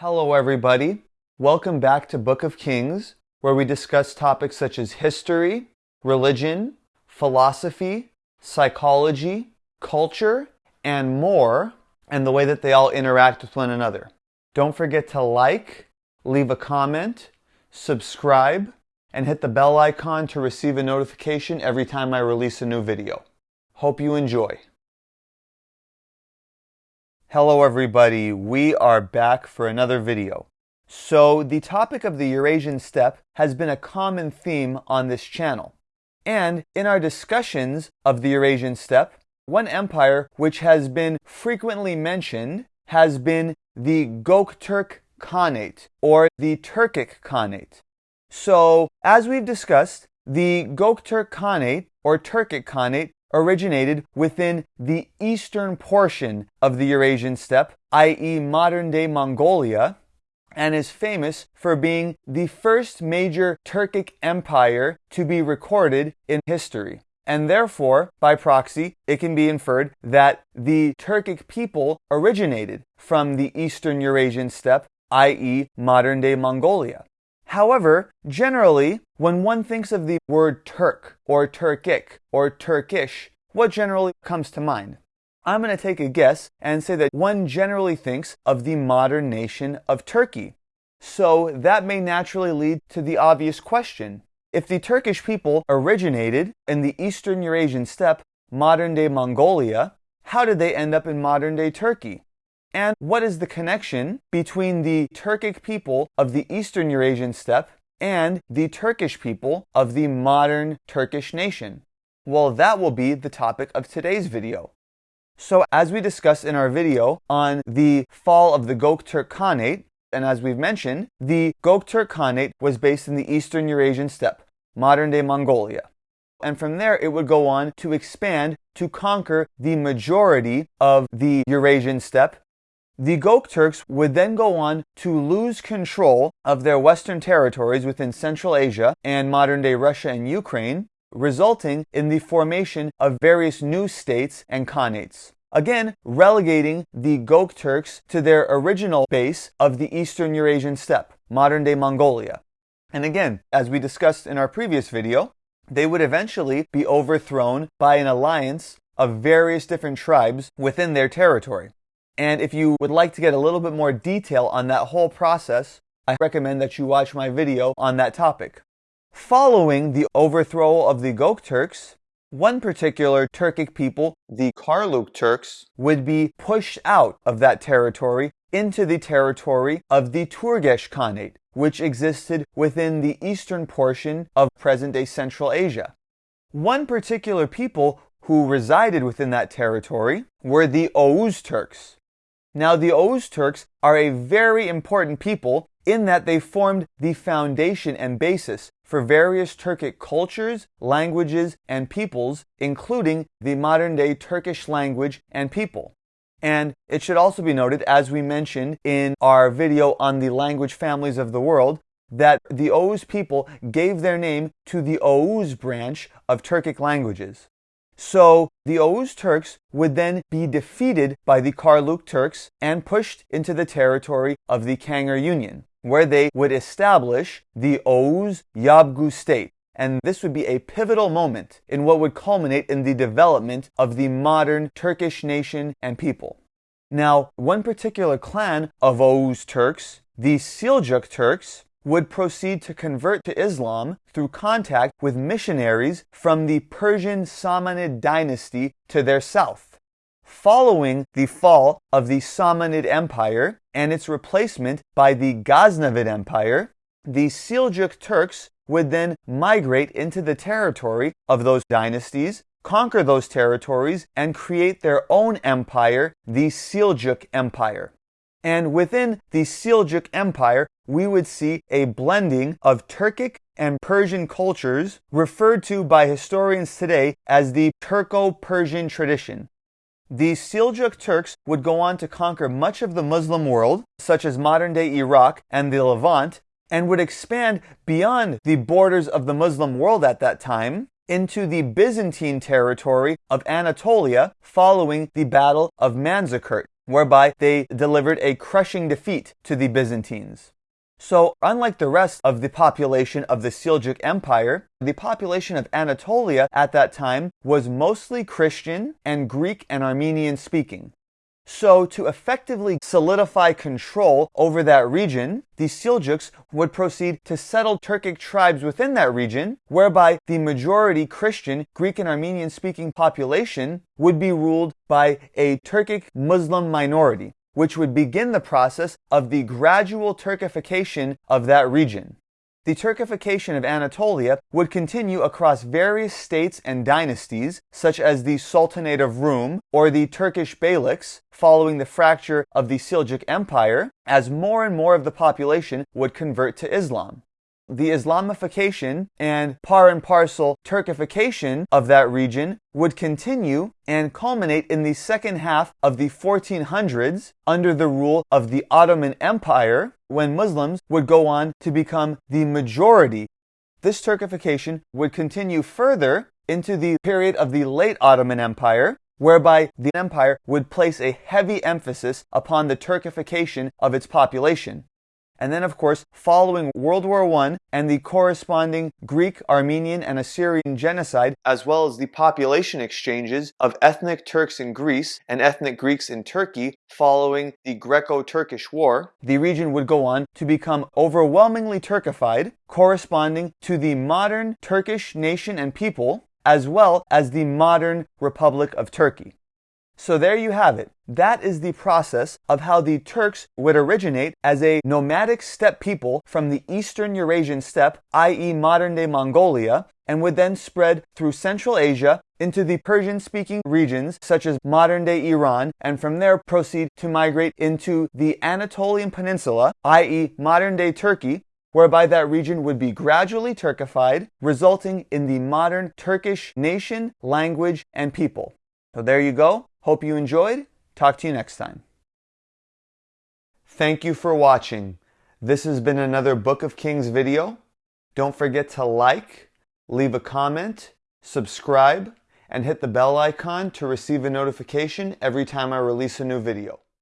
Hello, everybody. Welcome back to Book of Kings, where we discuss topics such as history, religion, philosophy, psychology, culture, and more, and the way that they all interact with one another. Don't forget to like, leave a comment, subscribe, and hit the bell icon to receive a notification every time I release a new video. Hope you enjoy. Hello everybody, we are back for another video. So the topic of the Eurasian steppe has been a common theme on this channel. And in our discussions of the Eurasian steppe, one empire which has been frequently mentioned has been the Gokturk Khanate or the Turkic Khanate. So as we've discussed, the Gokturk Khanate or Turkic Khanate originated within the eastern portion of the Eurasian steppe, i.e., modern day Mongolia, and is famous for being the first major Turkic empire to be recorded in history. And therefore, by proxy, it can be inferred that the Turkic people originated from the eastern Eurasian steppe, i.e., modern day Mongolia. However, generally, when one thinks of the word Turk or Turkic or Turkish, what generally comes to mind? I'm going to take a guess and say that one generally thinks of the modern nation of Turkey. So that may naturally lead to the obvious question. If the Turkish people originated in the Eastern Eurasian steppe, modern day Mongolia, how did they end up in modern day Turkey? And what is the connection between the Turkic people of the Eastern Eurasian steppe and the Turkish people of the modern Turkish nation? Well, that will be the topic of today's video. So as we discussed in our video on the fall of the Gokturk Khanate, and as we've mentioned, the Gokturk Khanate was based in the Eastern Eurasian steppe, modern-day Mongolia. And from there, it would go on to expand to conquer the majority of the Eurasian steppe the Gokturks would then go on to lose control of their western territories within Central Asia and modern day Russia and Ukraine, resulting in the formation of various new states and khanates. Again, relegating the Gokturks to their original base of the Eastern Eurasian steppe, modern day Mongolia. And again, as we discussed in our previous video, they would eventually be overthrown by an alliance of various different tribes within their territory. And if you would like to get a little bit more detail on that whole process, I recommend that you watch my video on that topic. Following the overthrow of the Gokturks, one particular Turkic people, the Karluk Turks, would be pushed out of that territory into the territory of the Turgesh Khanate, which existed within the eastern portion of present-day Central Asia. One particular people who resided within that territory were the Oghuz Turks. Now, the Turks are a very important people in that they formed the foundation and basis for various Turkic cultures, languages, and peoples, including the modern day Turkish language and people. And it should also be noted, as we mentioned in our video on the language families of the world, that the Oghuz people gave their name to the Oghuz branch of Turkic languages. So the Oghuz Turks would then be defeated by the Karluk Turks and pushed into the territory of the Kangar Union, where they would establish the Oghuz Yabgu state. And this would be a pivotal moment in what would culminate in the development of the modern Turkish nation and people. Now, one particular clan of Oghuz Turks, the Seljuk Turks, would proceed to convert to Islam through contact with missionaries from the Persian Samanid dynasty to their south. Following the fall of the Samanid Empire and its replacement by the Ghaznavid Empire, the Seljuk Turks would then migrate into the territory of those dynasties, conquer those territories, and create their own empire, the Seljuk Empire. And within the Seljuk Empire, we would see a blending of Turkic and Persian cultures referred to by historians today as the Turco-Persian tradition. The Seljuk Turks would go on to conquer much of the Muslim world, such as modern-day Iraq and the Levant, and would expand beyond the borders of the Muslim world at that time into the Byzantine territory of Anatolia following the Battle of Manzikert, whereby they delivered a crushing defeat to the Byzantines. So, unlike the rest of the population of the Seljuk Empire, the population of Anatolia at that time was mostly Christian and Greek and Armenian speaking. So, to effectively solidify control over that region, the Seljuks would proceed to settle Turkic tribes within that region, whereby the majority Christian, Greek, and Armenian speaking population would be ruled by a Turkic Muslim minority which would begin the process of the gradual Turkification of that region. The Turkification of Anatolia would continue across various states and dynasties, such as the Sultanate of Rum or the Turkish Beyliks, following the fracture of the Seljuk Empire, as more and more of the population would convert to Islam. The Islamification and par and parcel Turkification of that region would continue and culminate in the second half of the 1400s under the rule of the Ottoman Empire, when Muslims would go on to become the majority. This Turkification would continue further into the period of the late Ottoman Empire, whereby the empire would place a heavy emphasis upon the Turkification of its population. And then, of course, following World War I and the corresponding Greek, Armenian, and Assyrian genocide, as well as the population exchanges of ethnic Turks in Greece and ethnic Greeks in Turkey following the Greco Turkish War, the region would go on to become overwhelmingly Turkified, corresponding to the modern Turkish nation and people, as well as the modern Republic of Turkey. So there you have it. That is the process of how the Turks would originate as a nomadic steppe people from the eastern Eurasian steppe, i.e. modern-day Mongolia, and would then spread through Central Asia into the Persian-speaking regions such as modern-day Iran, and from there proceed to migrate into the Anatolian Peninsula, i.e. modern-day Turkey, whereby that region would be gradually Turkified, resulting in the modern Turkish nation, language, and people. So there you go. Hope you enjoyed. Talk to you next time. Thank you for watching. This has been another Book of Kings video. Don't forget to like, leave a comment, subscribe, and hit the bell icon to receive a notification every time I release a new video.